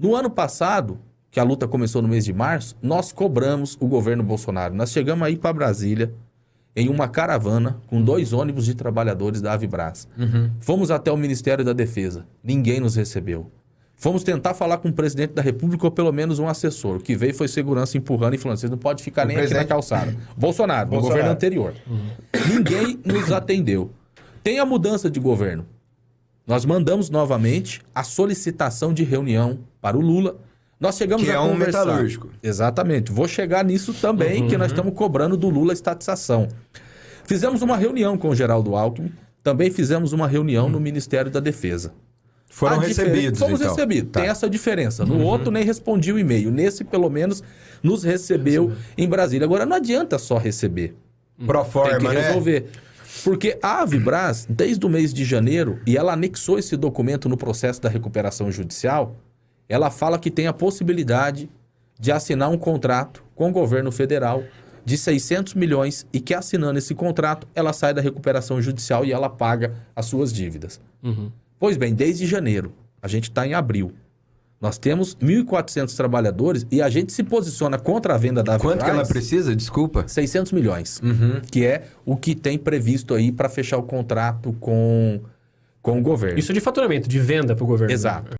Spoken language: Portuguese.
No ano passado, que a luta começou no mês de março, nós cobramos o governo Bolsonaro. Nós chegamos aí para Brasília em uma caravana com dois ônibus de trabalhadores da Avibras. Fomos até o Ministério da Defesa. Ninguém nos recebeu. Fomos tentar falar com o presidente da República ou pelo menos um assessor. O que veio foi segurança empurrando e falando: vocês não podem ficar O nem aqui na presidente- calçada. Bolsonaro, no Bolsonaro. governo anterior. Ninguém nos atendeu. Tem a mudança de governo. Nós mandamos novamente a solicitação de reunião para o Lula. Nós chegamos Que a é um conversar. metalúrgico. Exatamente. Vou chegar nisso também, que nós estamos cobrando do Lula a estatização. Fizemos uma reunião com o Geraldo Alckmin. Também fizemos uma reunião no Ministério da Defesa. Foram diferen- recebidos, Fomos então. recebidos. Tá. Tem essa diferença. No outro, nem respondi o e-mail. Nesse, pelo menos, nos recebeu em Brasília. Agora, não adianta só receber. Pro Tem forma, que né? Porque a Avibras, desde o mês de janeiro, e ela anexou esse documento no processo da recuperação judicial, ela fala que tem a possibilidade de assinar um contrato com o governo federal de 600 milhões e que assinando esse contrato, ela sai da recuperação judicial e ela paga as suas dívidas. Pois bem, desde janeiro, a gente está em abril. Nós temos 1.400 trabalhadores e a gente se posiciona contra a venda da. Quanto que ela precisa? Desculpa. 600 milhões, que é o que tem previsto aí para fechar o contrato com, com o governo. Isso de faturamento, de venda para o governo. Exato.